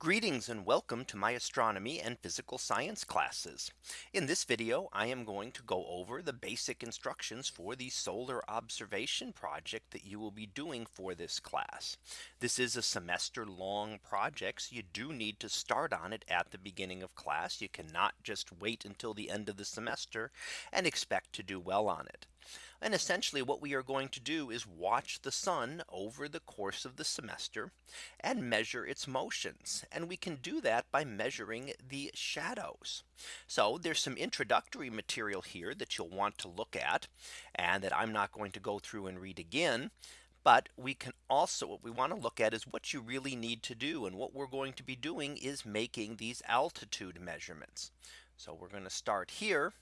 Greetings and welcome to my astronomy and physical science classes. In this video, I am going to go over the basic instructions for the solar observation project that you will be doing for this class. This is a semester long project. So you do need to start on it at the beginning of class. You cannot just wait until the end of the semester and expect to do well on it. And essentially what we are going to do is watch the sun over the course of the semester and measure its motions. And we can do that by measuring the shadows. So there's some introductory material here that you'll want to look at and that I'm not going to go through and read again. But we can also what we want to look at is what you really need to do. And what we're going to be doing is making these altitude measurements. So we're going to start here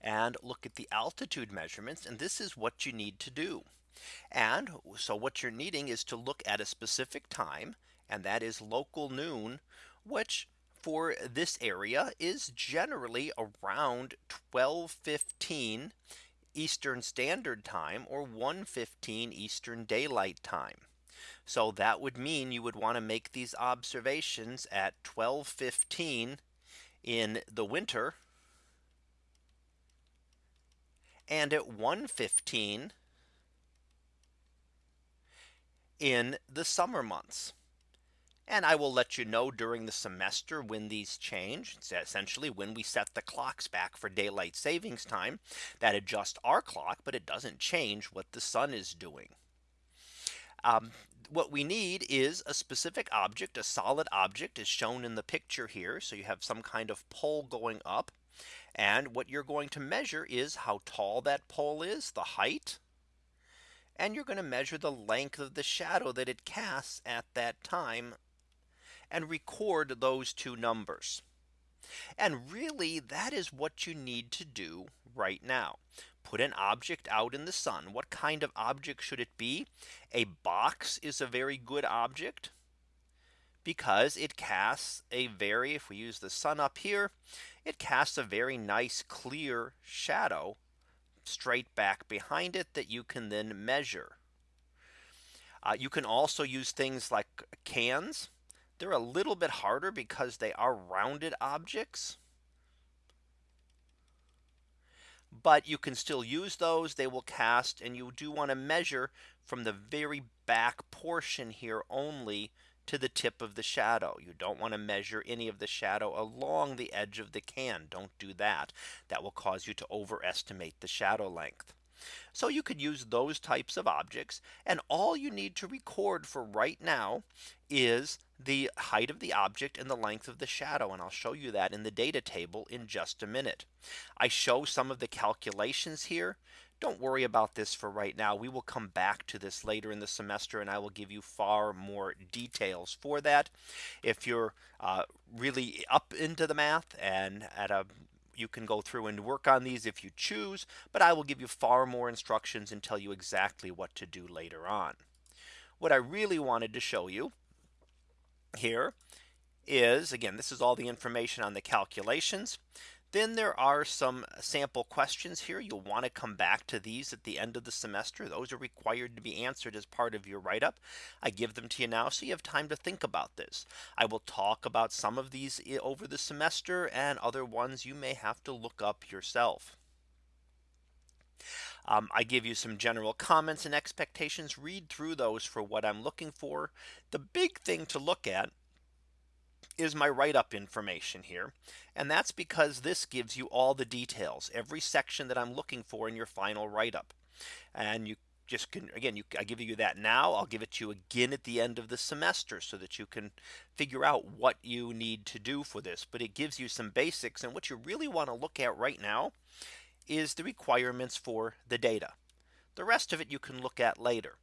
and look at the altitude measurements. And this is what you need to do. And so what you're needing is to look at a specific time and that is local noon, which for this area is generally around 1215 Eastern Standard Time or 115 Eastern Daylight Time. So that would mean you would want to make these observations at 1215 in the winter and at 1:15 in the summer months. And I will let you know during the semester when these change. It's essentially when we set the clocks back for daylight savings time that adjust our clock, but it doesn't change what the sun is doing. Um, what we need is a specific object, a solid object is shown in the picture here. So you have some kind of pole going up and what you're going to measure is how tall that pole is the height. And you're going to measure the length of the shadow that it casts at that time and record those two numbers. And really that is what you need to do right now. Put an object out in the sun. What kind of object should it be? A box is a very good object because it casts a very if we use the sun up here, it casts a very nice clear shadow straight back behind it that you can then measure. Uh, you can also use things like cans. They're a little bit harder because they are rounded objects. But you can still use those they will cast and you do want to measure from the very back portion here only to the tip of the shadow. You don't want to measure any of the shadow along the edge of the can. Don't do that. That will cause you to overestimate the shadow length. So you could use those types of objects and all you need to record for right now is the height of the object and the length of the shadow. And I'll show you that in the data table in just a minute. I show some of the calculations here don't worry about this for right now. We will come back to this later in the semester and I will give you far more details for that. If you're uh, really up into the math and at a you can go through and work on these if you choose, but I will give you far more instructions and tell you exactly what to do later on. What I really wanted to show you here is again, this is all the information on the calculations. Then there are some sample questions here. You'll want to come back to these at the end of the semester. Those are required to be answered as part of your write up. I give them to you now so you have time to think about this. I will talk about some of these over the semester and other ones you may have to look up yourself. Um, I give you some general comments and expectations read through those for what I'm looking for. The big thing to look at is my write up information here. And that's because this gives you all the details every section that I'm looking for in your final write up. And you just can again you I give you that now I'll give it to you again at the end of the semester so that you can figure out what you need to do for this but it gives you some basics and what you really want to look at right now is the requirements for the data the rest of it you can look at later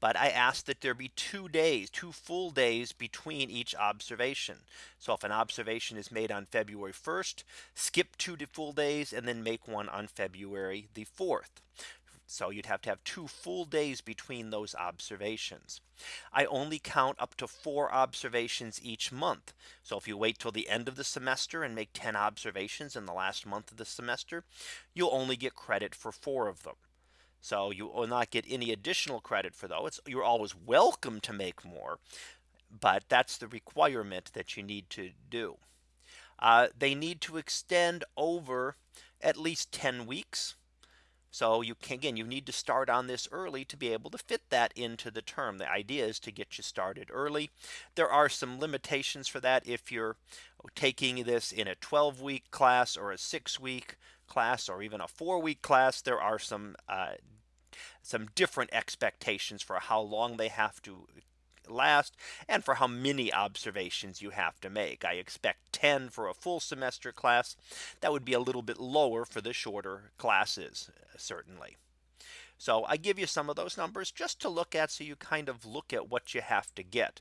but I asked that there be two days, two full days between each observation. So if an observation is made on February 1st, skip two full days and then make one on February the 4th. So you'd have to have two full days between those observations. I only count up to four observations each month. So if you wait till the end of the semester and make 10 observations in the last month of the semester, you'll only get credit for four of them. So you will not get any additional credit for those. You're always welcome to make more. but that's the requirement that you need to do. Uh, they need to extend over at least 10 weeks. So you can again, you need to start on this early to be able to fit that into the term. The idea is to get you started early. There are some limitations for that. If you're taking this in a 12 week class or a six week class or even a four week class, there are some uh, some different expectations for how long they have to last and for how many observations you have to make. I expect 10 for a full semester class. That would be a little bit lower for the shorter classes, certainly. So I give you some of those numbers just to look at so you kind of look at what you have to get.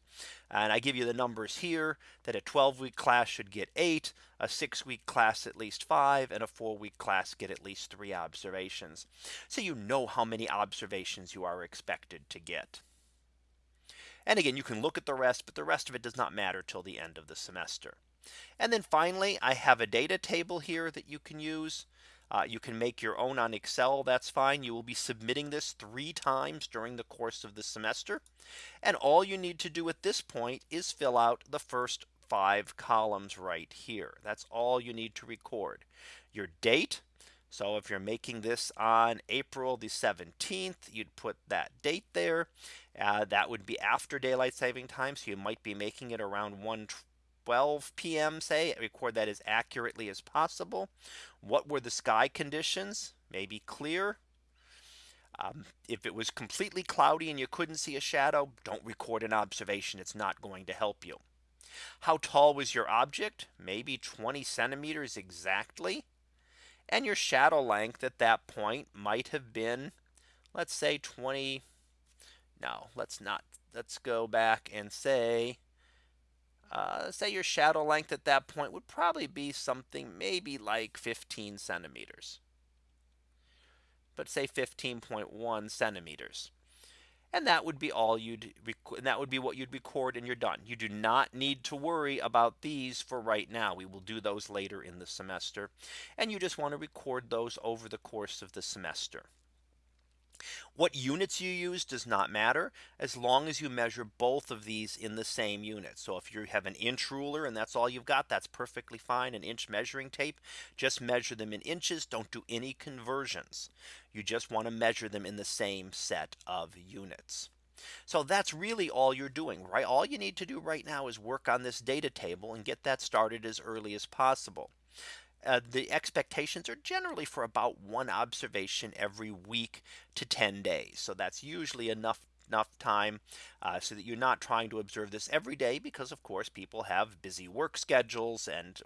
And I give you the numbers here that a 12 week class should get eight, a six week class at least five, and a four week class get at least three observations. So you know how many observations you are expected to get. And again, you can look at the rest, but the rest of it does not matter till the end of the semester. And then finally, I have a data table here that you can use. Uh, you can make your own on Excel. That's fine. You will be submitting this three times during the course of the semester. And all you need to do at this point is fill out the first five columns right here. That's all you need to record your date. So if you're making this on April the 17th, you'd put that date there. Uh, that would be after daylight saving time. So you might be making it around 1 12 p.m. say record that as accurately as possible. What were the sky conditions? Maybe clear. Um, if it was completely cloudy and you couldn't see a shadow, don't record an observation. It's not going to help you. How tall was your object? Maybe 20 centimeters exactly. And your shadow length at that point might have been, let's say 20. No, let's not. Let's go back and say uh, say your shadow length at that point would probably be something maybe like 15 centimeters. But say 15.1 centimeters. And that would be all you'd and that would be what you'd record and you're done. You do not need to worry about these for right now. We will do those later in the semester. And you just want to record those over the course of the semester. What units you use does not matter as long as you measure both of these in the same unit. So if you have an inch ruler and that's all you've got, that's perfectly fine. An inch measuring tape, just measure them in inches. Don't do any conversions. You just want to measure them in the same set of units. So that's really all you're doing, right? All you need to do right now is work on this data table and get that started as early as possible uh, the expectations are generally for about one observation every week to 10 days. So that's usually enough enough time uh, so that you're not trying to observe this every day because of course people have busy work schedules and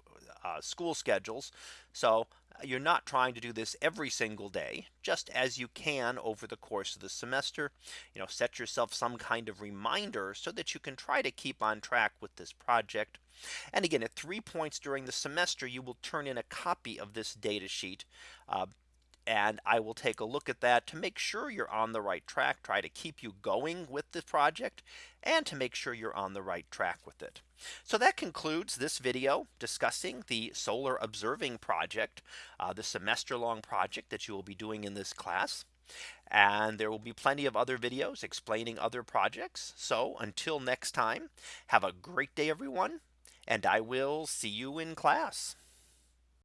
uh, school schedules. So you're not trying to do this every single day, just as you can over the course of the semester. You know, set yourself some kind of reminder so that you can try to keep on track with this project. And again, at three points during the semester, you will turn in a copy of this data sheet uh, and I will take a look at that to make sure you're on the right track, try to keep you going with the project and to make sure you're on the right track with it. So that concludes this video discussing the solar observing project, uh, the semester long project that you will be doing in this class. And there will be plenty of other videos explaining other projects. So until next time, have a great day, everyone. And I will see you in class.